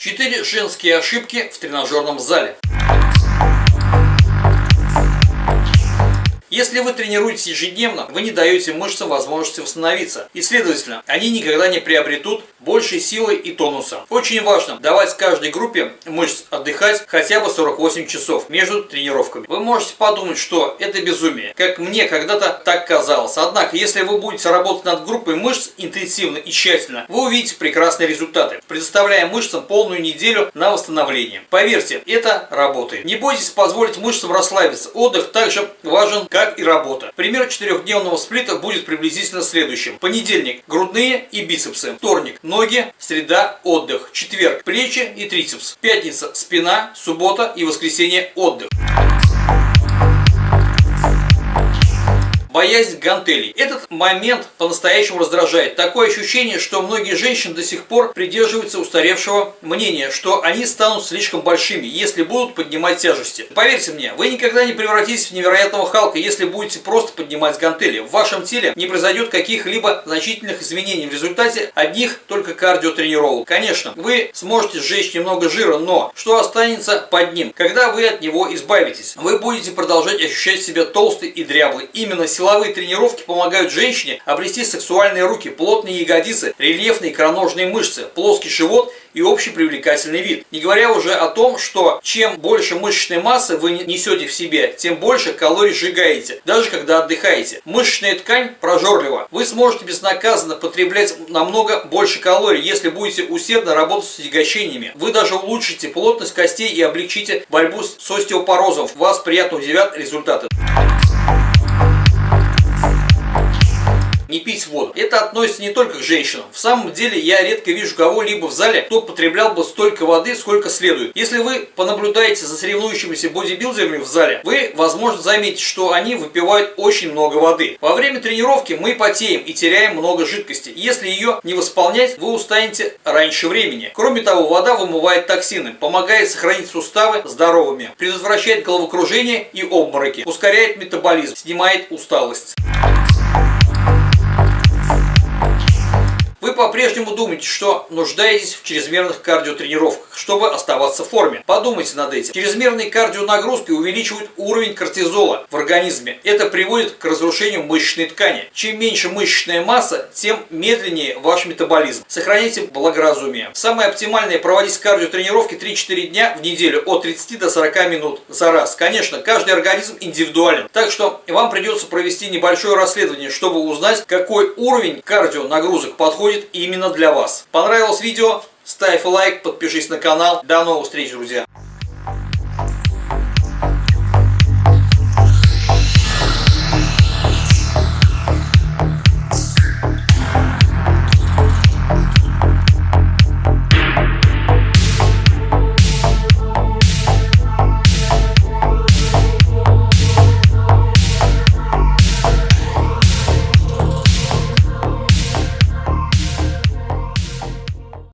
Четыре женские ошибки в тренажерном зале. Если вы тренируетесь ежедневно, вы не даете мышцам возможности восстановиться. И, следовательно, они никогда не приобретут большей силы и тонуса. Очень важно давать каждой группе мышц отдыхать хотя бы 48 часов между тренировками. Вы можете подумать, что это безумие, как мне когда-то так казалось. Однако, если вы будете работать над группой мышц интенсивно и тщательно, вы увидите прекрасные результаты, предоставляя мышцам полную неделю на восстановление. Поверьте, это работает. Не бойтесь позволить мышцам расслабиться. Отдых также важен, как и работа. Пример четырехдневного сплита будет приблизительно следующим. Понедельник – грудные и бицепсы. Вторник – ноги, среда – отдых. Четверг – плечи и трицепс. Пятница – спина, суббота и воскресенье – отдых. Боязнь гантелей. Этот момент по-настоящему раздражает. Такое ощущение, что многие женщины до сих пор придерживаются устаревшего мнения, что они станут слишком большими, если будут поднимать тяжести. Поверьте мне, вы никогда не превратитесь в невероятного Халка, если будете просто поднимать гантели. В вашем теле не произойдет каких-либо значительных изменений в результате одних только кардиотренировок. Конечно, вы сможете сжечь немного жира, но что останется под ним, когда вы от него избавитесь? Вы будете продолжать ощущать себя толстый и дряблый. Именно Силовые тренировки помогают женщине обрести сексуальные руки, плотные ягодицы, рельефные икроножные мышцы, плоский живот и общий привлекательный вид. Не говоря уже о том, что чем больше мышечной массы вы несете в себе, тем больше калорий сжигаете, даже когда отдыхаете. Мышечная ткань прожорлива. Вы сможете безнаказанно потреблять намного больше калорий, если будете усердно работать с отягощениями. Вы даже улучшите плотность костей и облегчите борьбу с остеопорозом. Вас приятно удивят результаты. Не пить воду. Это относится не только к женщинам. В самом деле я редко вижу кого-либо в зале, кто потреблял бы столько воды, сколько следует. Если вы понаблюдаете за соревнующимися бодибилдерами в зале, вы, возможно, заметите, что они выпивают очень много воды. Во время тренировки мы потеем и теряем много жидкости. Если ее не восполнять, вы устанете раньше времени. Кроме того, вода вымывает токсины, помогает сохранить суставы здоровыми, предотвращает головокружение и обмороки, ускоряет метаболизм, снимает усталость. Вы по-прежнему думаете, что нуждаетесь в чрезмерных кардиотренировках, чтобы оставаться в форме. Подумайте над этим. Чрезмерные кардионагрузки увеличивают уровень кортизола в организме. Это приводит к разрушению мышечной ткани. Чем меньше мышечная масса, тем медленнее ваш метаболизм. Сохраняйте благоразумие. Самое оптимальное проводить кардиотренировки 3-4 дня в неделю от 30 до 40 минут за раз. Конечно, каждый организм индивидуален. Так что вам придется провести небольшое расследование, чтобы узнать, какой уровень кардионагрузок подходит подходит именно для вас. Понравилось видео? Ставь лайк, подпишись на канал. До новых встреч, друзья!